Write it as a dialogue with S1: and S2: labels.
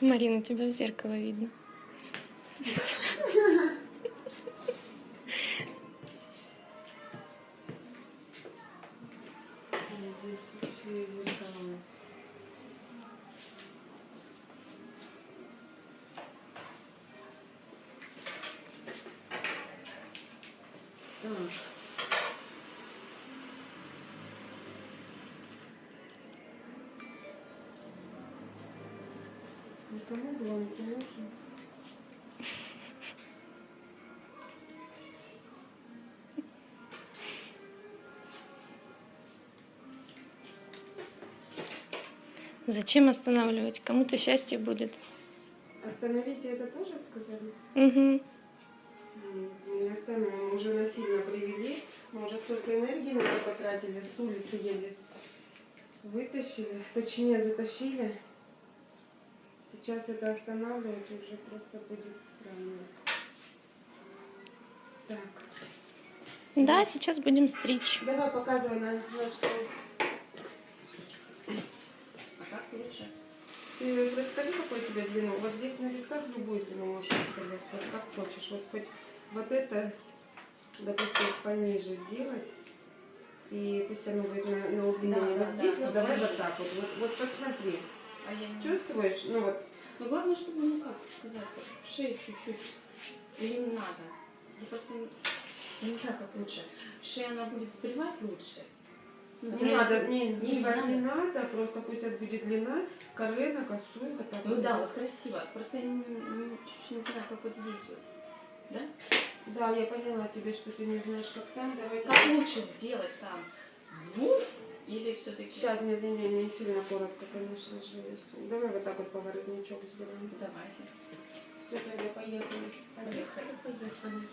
S1: Марина, тебя в зеркало видно.
S2: Так.
S1: Зачем останавливать? Кому-то счастье будет.
S2: Остановите это тоже сказали?
S1: Угу.
S2: Нет, мы не остановим. Мы уже насильно привели. Мы уже столько энергии на это потратили. С улицы едет. Вытащили. Точнее, затащили. Сейчас это останавливать уже просто будет странно. Так.
S1: Да, сейчас будем стричь.
S2: Давай показывай на, на что.
S3: А как лучше?
S2: Ты расскажи, какой тебе длину. Вот здесь на висках любую длину можешь оставлять. Вот как хочешь. Вот хоть вот это, допустим, пониже сделать. И пусть оно будет на, на удлинение.
S3: Да,
S2: вот
S3: да,
S2: здесь
S3: да,
S2: вот давай вот так вот. Вот, вот посмотри.
S3: А я не...
S2: Чувствуешь? Ну вот.
S3: Ну, главное, чтобы, ну как сказать, шею чуть-чуть. Или не надо. Я просто не, я не знаю, как лучше. Шея, она будет сбривать лучше. Ну,
S2: Не надо,
S3: если-
S2: не,
S3: не
S2: сбивать не
S3: надо.
S2: надо, просто пусть это будет длина, косую, вот так
S3: Ну
S2: вот.
S3: да, вот красиво. Просто я не, не- чуть-чуть не знаю, как вот здесь вот. Да?
S2: Да, я поняла тебе, что ты не знаешь, как там. Давай
S3: Как лучше сделать там? Вуф? Или все-таки...
S2: Сейчас, не, не, не, не сильно коротко, конечно же. есть. Давай вот так вот поворотничок сделаем.
S3: Давайте.
S2: Все, тогда поехали.
S3: Поехали.
S2: Поехали.